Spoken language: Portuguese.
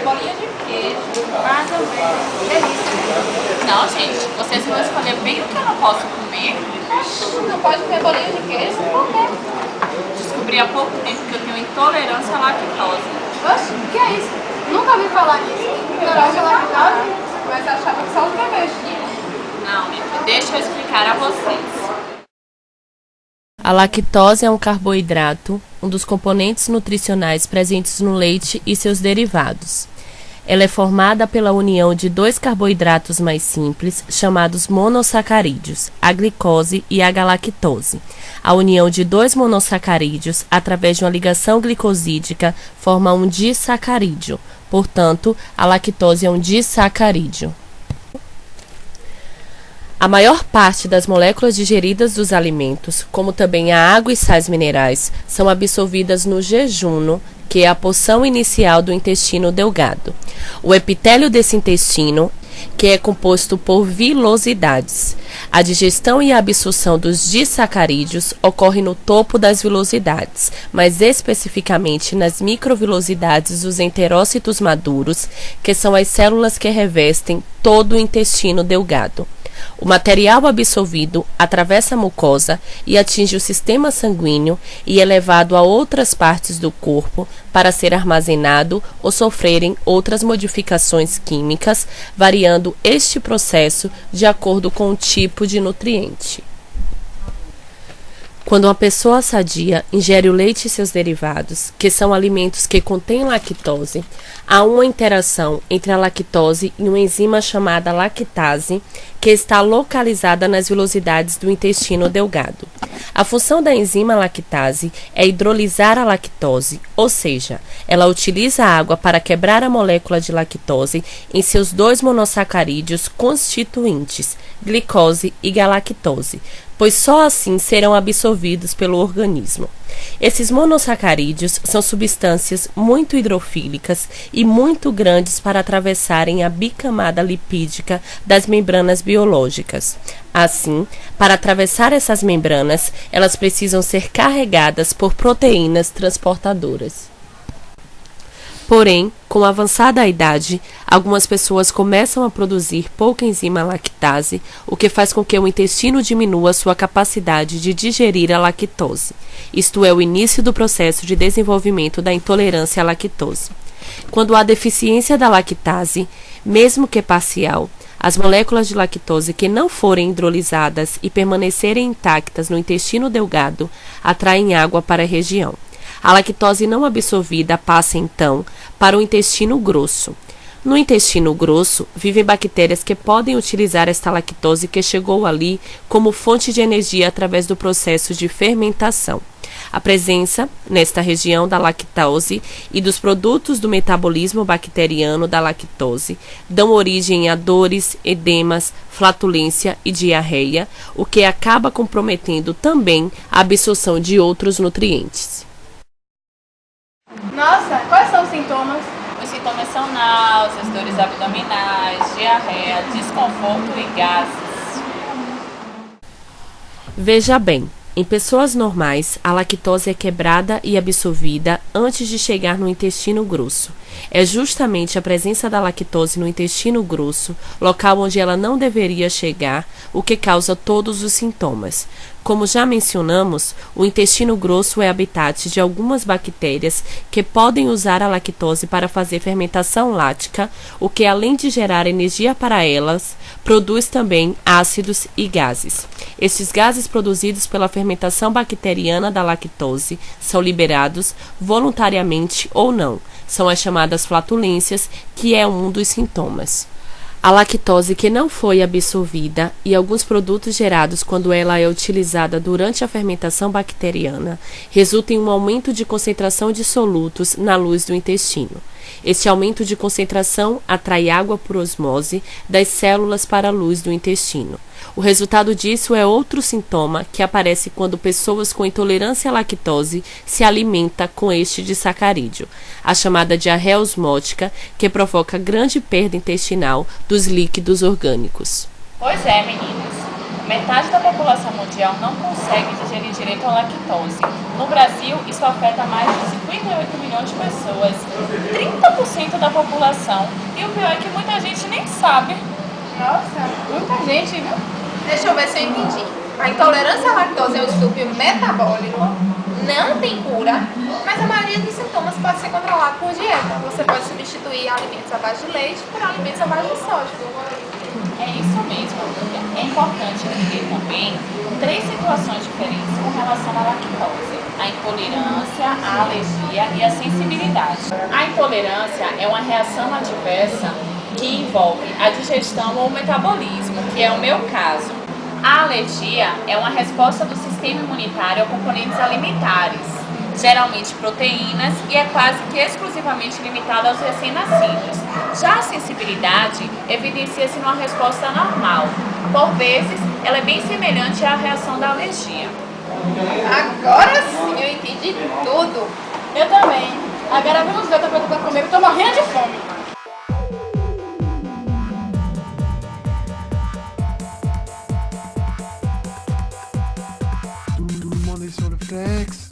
bolinha de queijo. Mais ou menos. Delícia. Não, gente, vocês vão escolher bem o que eu não posso comer. Não pode ter bolinha de queijo? Por quê? Descobri há pouco tempo que eu tenho intolerância à lactose. Oxe, o que é isso? Nunca ouvi falar nisso. Intolerância à lactose? Mas achava que só os bebês tinham. Não, deixa eu explicar a vocês. A lactose é um carboidrato, um dos componentes nutricionais presentes no leite e seus derivados. Ela é formada pela união de dois carboidratos mais simples, chamados monossacarídeos, a glicose e a galactose. A união de dois monossacarídeos, através de uma ligação glicosídica, forma um disacarídeo. Portanto, a lactose é um disacarídeo. A maior parte das moléculas digeridas dos alimentos, como também a água e sais minerais, são absorvidas no jejuno, que é a porção inicial do intestino delgado. O epitélio desse intestino, que é composto por vilosidades. A digestão e a absorção dos disacarídeos ocorre no topo das vilosidades, mais especificamente nas microvilosidades dos enterócitos maduros, que são as células que revestem todo o intestino delgado. O material absorvido atravessa a mucosa e atinge o sistema sanguíneo e é levado a outras partes do corpo para ser armazenado ou sofrerem outras modificações químicas, variando este processo de acordo com o tipo de nutriente. Quando uma pessoa sadia ingere o leite e seus derivados, que são alimentos que contêm lactose, há uma interação entre a lactose e uma enzima chamada lactase, que está localizada nas vilosidades do intestino delgado. A função da enzima lactase é hidrolisar a lactose, ou seja, ela utiliza a água para quebrar a molécula de lactose em seus dois monossacarídeos constituintes, glicose e galactose, pois só assim serão absorvidos pelo organismo. Esses monossacarídeos são substâncias muito hidrofílicas e muito grandes para atravessarem a bicamada lipídica das membranas biológicas. Assim, para atravessar essas membranas, elas precisam ser carregadas por proteínas transportadoras. Porém, com a avançada idade, algumas pessoas começam a produzir pouca enzima lactase, o que faz com que o intestino diminua sua capacidade de digerir a lactose. Isto é o início do processo de desenvolvimento da intolerância à lactose. Quando há deficiência da lactase, mesmo que parcial, as moléculas de lactose que não forem hidrolizadas e permanecerem intactas no intestino delgado atraem água para a região. A lactose não absorvida passa então para o intestino grosso. No intestino grosso vivem bactérias que podem utilizar esta lactose que chegou ali como fonte de energia através do processo de fermentação. A presença, nesta região, da lactose e dos produtos do metabolismo bacteriano da lactose dão origem a dores, edemas, flatulência e diarreia, o que acaba comprometendo também a absorção de outros nutrientes. Nossa, quais são os sintomas? Os sintomas são náuseas, dores abdominais, diarreia, desconforto e gases. Veja bem, em pessoas normais, a lactose é quebrada e absorvida antes de chegar no intestino grosso. É justamente a presença da lactose no intestino grosso, local onde ela não deveria chegar, o que causa todos os sintomas. Como já mencionamos, o intestino grosso é habitat de algumas bactérias que podem usar a lactose para fazer fermentação lática, o que, além de gerar energia para elas, produz também ácidos e gases. Estes gases produzidos pela fermentação bacteriana da lactose são liberados voluntariamente ou não. São as chamadas flatulências, que é um dos sintomas. A lactose que não foi absorvida e alguns produtos gerados quando ela é utilizada durante a fermentação bacteriana resultam em um aumento de concentração de solutos na luz do intestino. Este aumento de concentração atrai água por osmose das células para a luz do intestino. O resultado disso é outro sintoma que aparece quando pessoas com intolerância à lactose se alimentam com este disacarídeo, a chamada diarreia osmótica, que provoca grande perda intestinal dos líquidos orgânicos. Pois é, meninas. Metade da população mundial não consegue digerir direito a lactose. No Brasil, isso afeta mais de 58 milhões de pessoas, 30% da população. E o pior é que muita gente nem sabe. Nossa, muita gente, viu? Deixa eu ver se eu entendi. A intolerância à lactose é um distúrbio metabólico, não tem cura, mas a maioria dos sintomas pode ser controlado por dieta. Você pode substituir alimentos à base de leite por alimentos à base de soja. É isso mesmo. É importante entender também três situações diferentes com relação à lactose. A intolerância, a alergia e a sensibilidade. A intolerância é uma reação adversa que envolve a digestão ou o metabolismo, que é o meu caso. A alergia é uma resposta do sistema imunitário a componentes alimentares, geralmente proteínas, e é quase que exclusivamente limitada aos recém-nascidos. Já a sensibilidade evidencia-se numa resposta normal. Por vezes, ela é bem semelhante à reação da alergia. Agora sim eu entendi tudo. Eu também. Agora vamos ver outra coisa pra comer, eu tô morrendo de fome. Thanks.